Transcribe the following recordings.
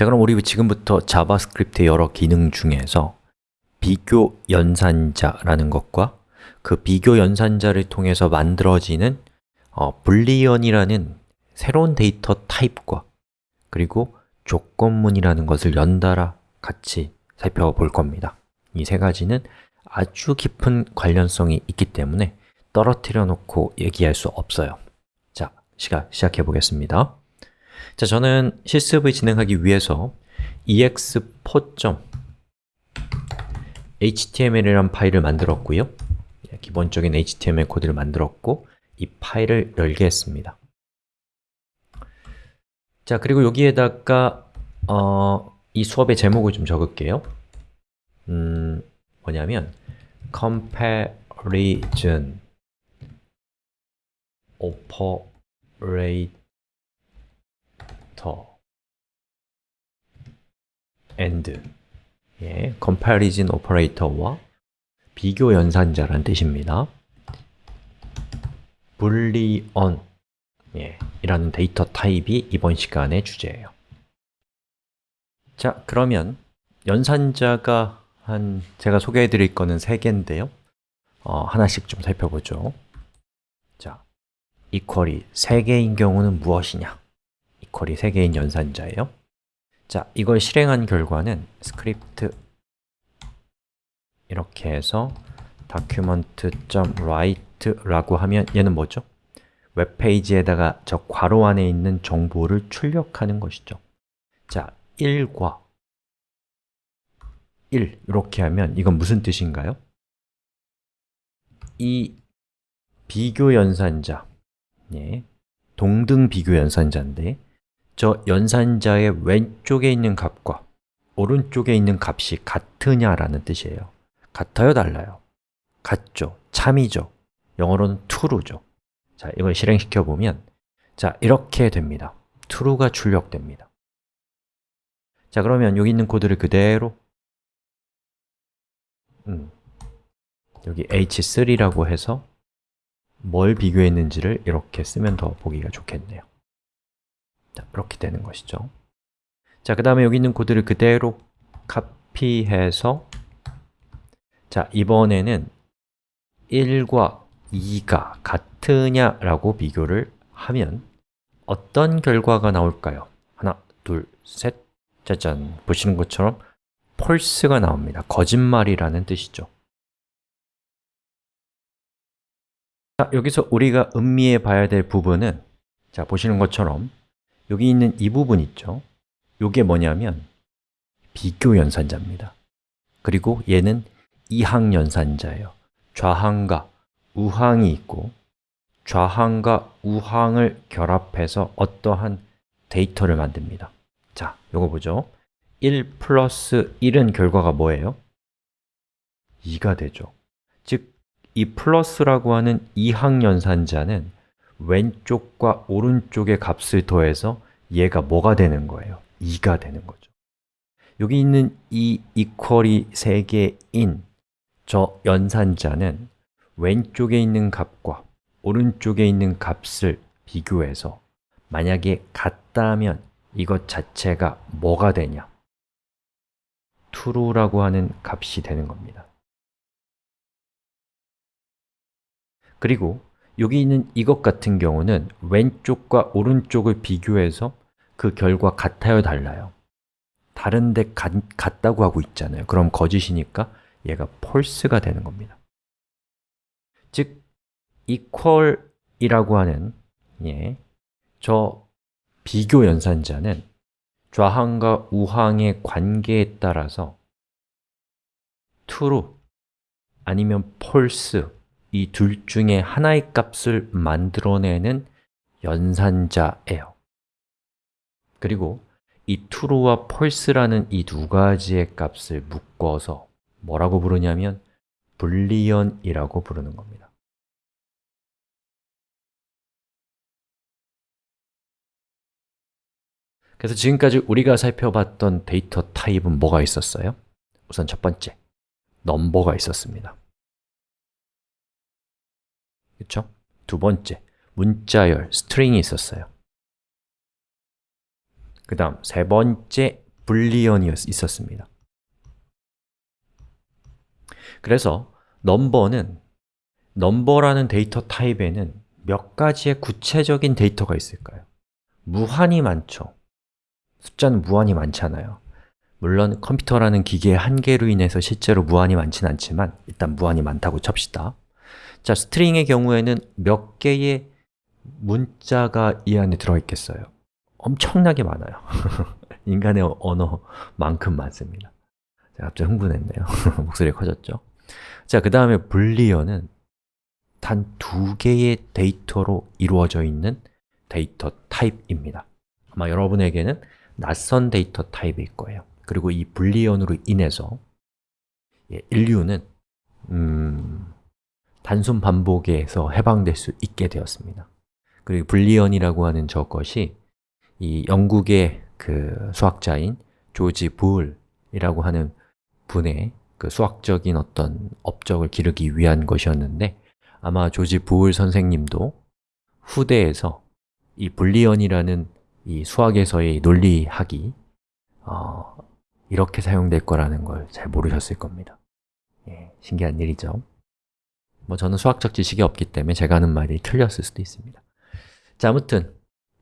자, 그럼 우리 지금부터 JavaScript의 여러 기능 중에서 비교 연산자라는 것과 그 비교 연산자를 통해서 만들어지는 어, boolean이라는 새로운 데이터 타입과 그리고 조건문이라는 것을 연달아 같이 살펴볼 겁니다. 이 세 가지는 아주 깊은 관련성이 있기 때문에 떨어뜨려 놓고 얘기할 수 없어요. 자, 시간 시작해 보겠습니다 자, 저는 실습을 진행하기 위해서 ex4.html이라는 파일을 만들었고요. 예, 기본적인 HTML 코드를 만들었고 이 파일을 열게 했습니다. 자, 그리고 여기에다가 어, 이 수업의 제목을 좀 적을게요. 음, 뭐냐면 comparison operator and. 예, comparison operator와 비교 연산자라는 뜻입니다. Boolean 예, 이라는 데이터 타입이 이번 시간의 주제예요. 자, 그러면 연산자가 한 제가 소개해 드릴 거는 세 개인데요. 어, 하나씩 좀 살펴보죠. 자, 이퀄이 세 개인 경우는 무엇이냐? 이퀄이 세 개인 연산자예요 자, 이걸 실행한 결과는 스크립트 이렇게 해서 document.write라고 하면 얘는 뭐죠? 웹페이지에다가 저 괄호 안에 있는 정보를 출력하는 것이죠 자, 1과 1 이렇게 하면 이건 무슨 뜻인가요? 이 비교 연산자 예, 동등 비교 연산자인데 저 연산자의 왼쪽에 있는 값과 오른쪽에 있는 값이 같으냐라는 뜻이에요 같아요? 달라요? 같죠? 참이죠? 영어로는 true죠 자, 이걸 실행시켜 보면 자, 이렇게 됩니다 true가 출력됩니다 자, 그러면 여기 있는 코드를 그대로 음, 여기 h3라고 해서 뭘 비교했는지를 이렇게 쓰면 더 보기가 좋겠네요 자, 이렇게 되는 것이죠 자, 그 다음에 여기 있는 코드를 그대로 카피해서 자, 이번에는 1과 2가 같으냐라고 비교를 하면 어떤 결과가 나올까요? 하나, 둘, 셋, 짜잔! 보시는 것처럼 false가 나옵니다 거짓말이라는 뜻이죠 자, 여기서 우리가 음미해 봐야 될 부분은 자, 보시는 것처럼 여기 있는 이 부분 있죠? 이게 뭐냐면 비교 연산자입니다. 그리고 얘는 이항 연산자예요. 좌항과 우항이 있고 좌항과 우항을 결합해서 어떠한 데이터를 만듭니다. 자, 요거 보죠. 1 플러스 1은 결과가 뭐예요? 2가 되죠. 즉, 이 플러스라고 하는 이항 연산자는 왼쪽과 오른쪽의 값을 더해서 얘가 뭐가 되는 거예요? 2가 되는 거죠 여기 있는 이 equal이 3개인 저 연산자는 왼쪽에 있는 값과 오른쪽에 있는 값을 비교해서 만약에 같다면 이것 자체가 뭐가 되냐? true라고 하는 값이 되는 겁니다 그리고 여기 있는 이것 같은 경우는 왼쪽과 오른쪽을 비교해서 그 결과 같아요, 달라요? 다른데 같다고 하고 있잖아요 그럼 거짓이니까 얘가 false가 되는 겁니다 즉, equal이라고 하는 예, 저 비교 연산자는 좌항과 우항의 관계에 따라서 true 아니면 false 이 둘 중에 하나의 값을 만들어내는 연산자예요. 그리고 이 true와 false라는 이 두 가지의 값을 묶어서 뭐라고 부르냐면 불리언이라고 부르는 겁니다. 그래서 지금까지 우리가 살펴봤던 데이터 타입은 뭐가 있었어요? 우선 첫 번째, 넘버가 있었습니다 그렇죠? 두 번째, 문자열, string이 있었어요. 그 다음 세 번째, boolean이 있었습니다. 그래서 넘버는 넘버라는 데이터 타입에는 몇 가지의 구체적인 데이터가 있을까요? 무한히 많죠. 숫자는 무한히 많잖아요. 물론 컴퓨터라는 기계의 한계로 인해서 실제로 무한히 많지는 않지만 일단 무한히 많다고 칩시다 자, string의 경우에는 몇 개의 문자가 이 안에 들어있겠어요? 엄청나게 많아요. 인간의 언어만큼 많습니다. 제가 갑자기 흥분했네요. 목소리가 커졌죠? 자, 그 다음에 boolean은 단 두 개의 데이터로 이루어져 있는 데이터 타입입니다. 아마 여러분에게는 낯선 데이터 타입일 거예요. 그리고 이 boolean으로 인해서 예, 인류는 음, 단순 반복에서 해방될 수 있게 되었습니다. 그리고 불리언이라고 하는 저것이 이 영국의 그 수학자인 조지 부울이라고 하는 분의 그 수학적인 어떤 업적을 기르기 위한 것이었는데 아마 조지 부울 선생님도 후대에서 이 불리언이라는 이 수학에서의 논리학이 어, 이렇게 사용될 거라는 걸 잘 모르셨을 겁니다. 예, 신기한 일이죠 뭐 저는 수학적 지식이 없기 때문에 제가 하는 말이 틀렸을 수도 있습니다. 자, 아무튼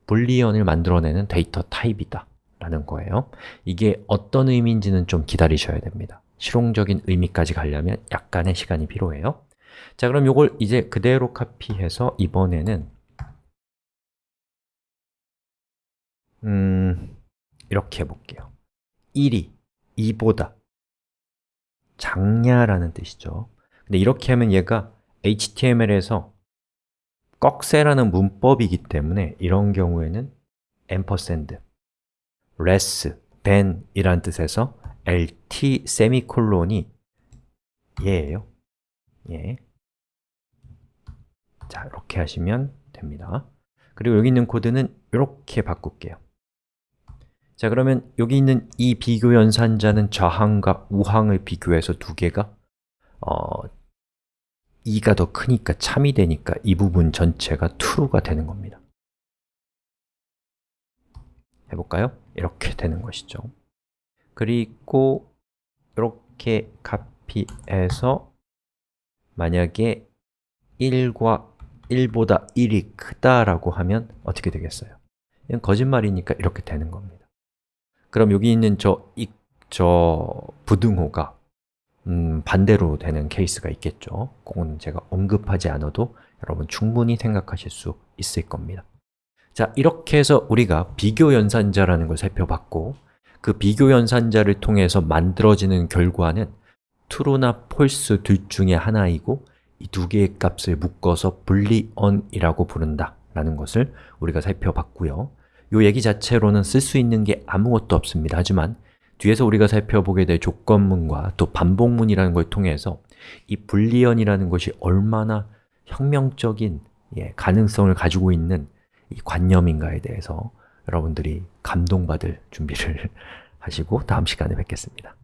불리언을 만들어내는 데이터 타입이다 라는 거예요. 이게 어떤 의미인지는 좀 기다리셔야 됩니다. 실용적인 의미까지 가려면 약간의 시간이 필요해요. 자, 그럼 이걸 이제 그대로 카피해서 이번에는 음, 이렇게 해볼게요. 1이 2보다 작냐라는 뜻이죠. 근데 이렇게 하면 얘가 HTML에서 꺽쇠라는 문법이기 때문에 이런 경우에는 ampersand, less than 이란 뜻에서 lt 세미콜론이 얘예요. 예. 자, 이렇게 하시면 됩니다. 그리고 여기 있는 코드는 이렇게 바꿀게요. 자, 그러면 여기 있는 이 비교 연산자는 저항과 우항을 비교해서 두 개가 어, 2가 더 크니까 참이 되니까 이 부분 전체가 true가 되는 겁니다 해볼까요? 이렇게 되는 것이죠 그리고 이렇게 카피해서 만약에 1과 1보다 1이 크다라고 하면 어떻게 되겠어요? 이건 거짓말이니까 이렇게 되는 겁니다 그럼 여기 있는 저, 이, 저 부등호가 음, 반대로 되는 케이스가 있겠죠. 그건 제가 언급하지 않아도 여러분 충분히 생각하실 수 있을 겁니다. 자, 이렇게 해서 우리가 비교 연산자라는 걸 살펴봤고 그 비교 연산자를 통해서 만들어지는 결과는 true나 false 둘 중에 하나이고 이 두 개의 값을 묶어서 boolean이라고 부른다 라는 것을 우리가 살펴봤고요. 이 얘기 자체로는 쓸 수 있는 게 아무것도 없습니다. 하지만 뒤에서 우리가 살펴보게 될 조건문과 또 반복문이라는 걸 통해서 이 불리언이라는 것이 얼마나 혁명적인 예, 가능성을 가지고 있는 이 관념인가에 대해서 여러분들이 감동받을 준비를 하시고 다음 시간에 뵙겠습니다.